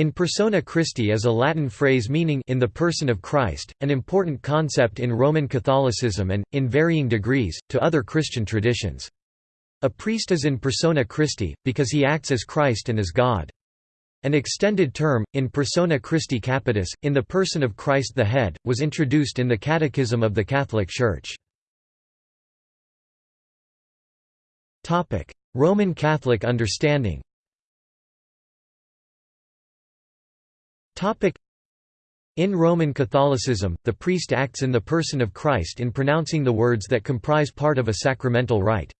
In persona Christi is a Latin phrase meaning in the person of Christ, an important concept in Roman Catholicism and, in varying degrees, to other Christian traditions. A priest is in persona Christi, because he acts as Christ and as God. An extended term, in persona Christi Capitis, in the person of Christ the Head, was introduced in the Catechism of the Catholic Church. Roman Catholic understanding In Roman Catholicism, the priest acts in the person of Christ in pronouncing the words that comprise part of a sacramental rite.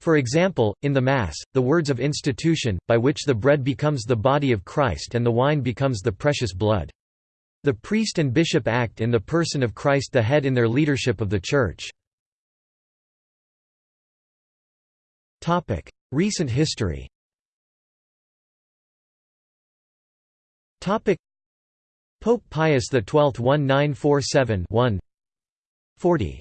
For example, in the Mass, the words of institution, by which the bread becomes the body of Christ and the wine becomes the precious blood. The priest and bishop act in the person of Christ the head in their leadership of the Church. Recent history Pope Pius XII 1947 40.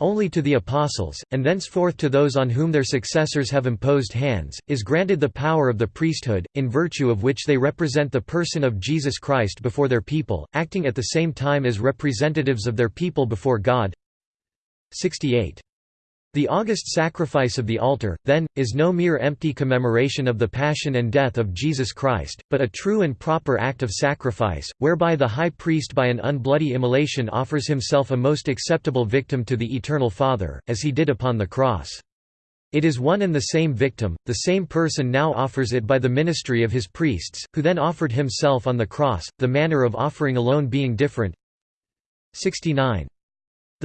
Only to the apostles, and thenceforth to those on whom their successors have imposed hands, is granted the power of the priesthood, in virtue of which they represent the person of Jesus Christ before their people, acting at the same time as representatives of their people before God. 68. The august sacrifice of the altar, then, is no mere empty commemoration of the passion and death of Jesus Christ, but a true and proper act of sacrifice, whereby the high priest by an unbloody immolation offers himself a most acceptable victim to the Eternal Father, as he did upon the cross. It is one and the same victim, the same person now offers it by the ministry of his priests, who then offered himself on the cross, the manner of offering alone being different. 69.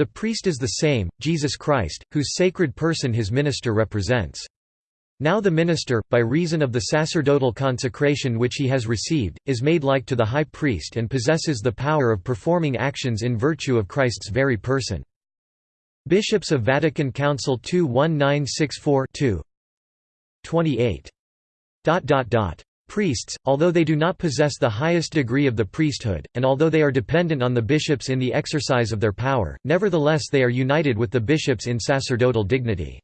The priest is the same, Jesus Christ, whose sacred person his minister represents. Now the minister, by reason of the sacerdotal consecration which he has received, is made like to the high priest and possesses the power of performing actions in virtue of Christ's very person. Bishops of Vatican Council II 1964 28. Priests, although they do not possess the highest degree of the priesthood, and although they are dependent on the bishops in the exercise of their power, nevertheless they are united with the bishops in sacerdotal dignity.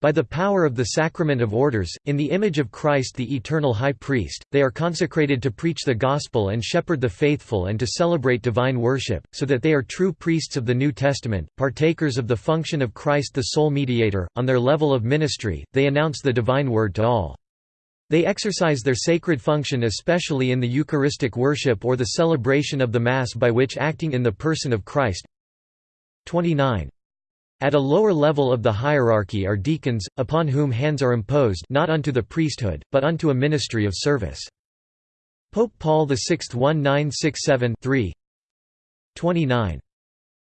By the power of the sacrament of orders, in the image of Christ the eternal High Priest, they are consecrated to preach the gospel and shepherd the faithful and to celebrate divine worship, so that they are true priests of the New Testament, partakers of the function of Christ the sole mediator. On their level of ministry, they announce the divine word to all. They exercise their sacred function especially in the Eucharistic worship or the celebration of the Mass by which acting in the person of Christ 29. At a lower level of the hierarchy are deacons, upon whom hands are imposed not unto the priesthood, but unto a ministry of service. Pope Paul VI 1967 3 29.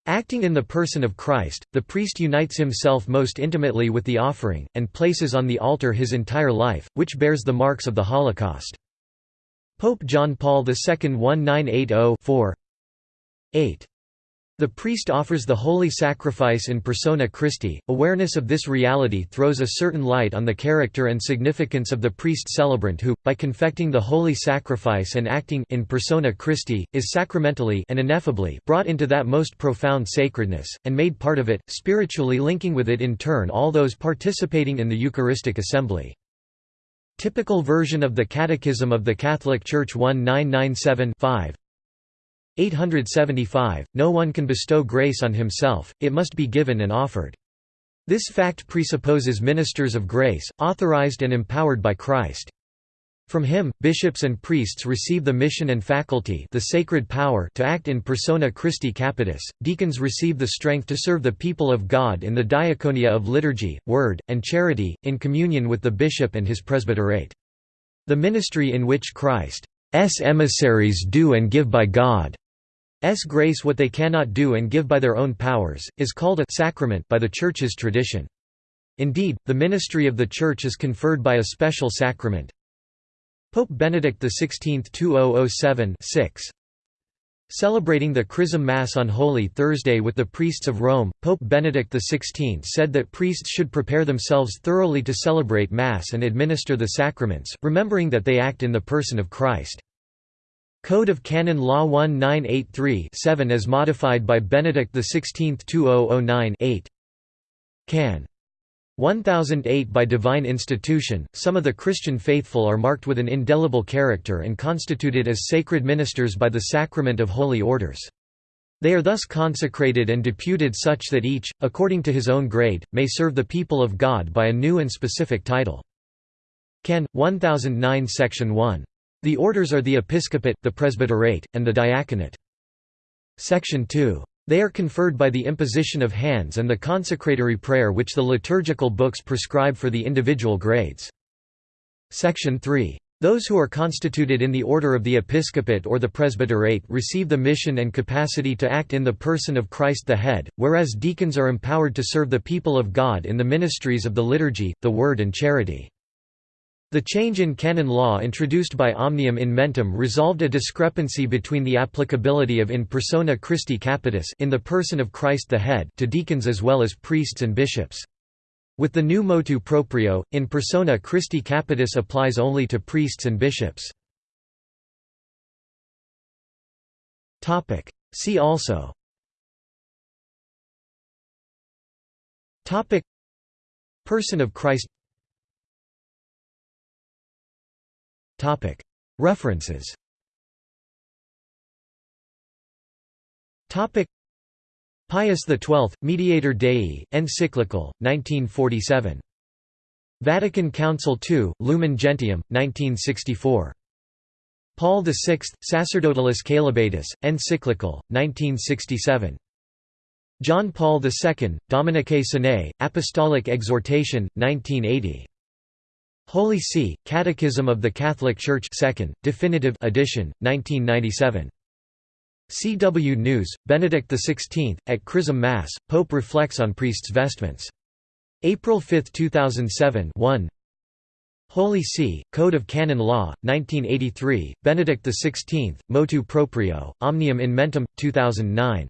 Acting in the person of Christ, the priest unites himself most intimately with the offering, and places on the altar his entire life, which bears the marks of the Holocaust. Pope John Paul II 1980 8. The priest offers the holy sacrifice in persona Christi. Awareness of this reality throws a certain light on the character and significance of the priest celebrant who, by confecting the holy sacrifice and acting in persona Christi, is sacramentally and ineffably brought into that most profound sacredness, and made part of it, spiritually linking with it in turn all those participating in the Eucharistic assembly. Typical version of the Catechism of the Catholic Church 1997 5 875, no one can bestow grace on himself, it must be given and offered. This fact presupposes ministers of grace, authorized and empowered by Christ. From him, bishops and priests receive the mission and faculty the sacred power to act in persona Christi Capitis, deacons receive the strength to serve the people of God in the diaconia of liturgy, word, and charity, in communion with the bishop and his presbyterate. The ministry in which Christ's emissaries do and give by God grace what they cannot do and give by their own powers, is called a sacrament by the Church's tradition. Indeed, the ministry of the Church is conferred by a special sacrament. Pope Benedict XVI 2007 6. Celebrating the Chrism Mass on Holy Thursday with the priests of Rome, Pope Benedict XVI said that priests should prepare themselves thoroughly to celebrate Mass and administer the sacraments, remembering that they act in the person of Christ. Code of Canon Law 1983-7 as modified by Benedict XVI 2009 8. Can. 1008 By divine institution, some of the Christian faithful are marked with an indelible character and constituted as sacred ministers by the sacrament of holy orders. They are thus consecrated and deputed such that each, according to his own grade, may serve the people of God by a new and specific title. Can. 1009 Section 1. The orders are the episcopate, the presbyterate, and the diaconate. Section 2. They are conferred by the imposition of hands and the consecratory prayer which the liturgical books prescribe for the individual grades. Section 3. Those who are constituted in the order of the episcopate or the presbyterate receive the mission and capacity to act in the person of Christ the head, whereas deacons are empowered to serve the people of God in the ministries of the liturgy, the word and charity. The change in canon law introduced by Omnium in Mentem resolved a discrepancy between the applicability of in persona Christi Capitis in the person of Christ the head to deacons as well as priests and bishops. With the new motu proprio, in persona Christi Capitis applies only to priests and bishops. See also Person of Christ References Pius XII, Mediator Dei, Encyclical, 1947. Vatican Council II, Lumen Gentium, 1964. Paul VI, Sacerdotalis Caelibatus, Encyclical, 1967. John Paul II, Dominicae Cenae, Apostolic Exhortation, 1980. Holy See, Catechism of the Catholic Church 2nd, definitive edition, 1997. CW News, Benedict XVI, at Chrism Mass, Pope reflects on priest's vestments. April 5, 2007 1 Holy See, Code of Canon Law, 1983, Benedict XVI, Motu Proprio, Omnium in Mentem, 2009.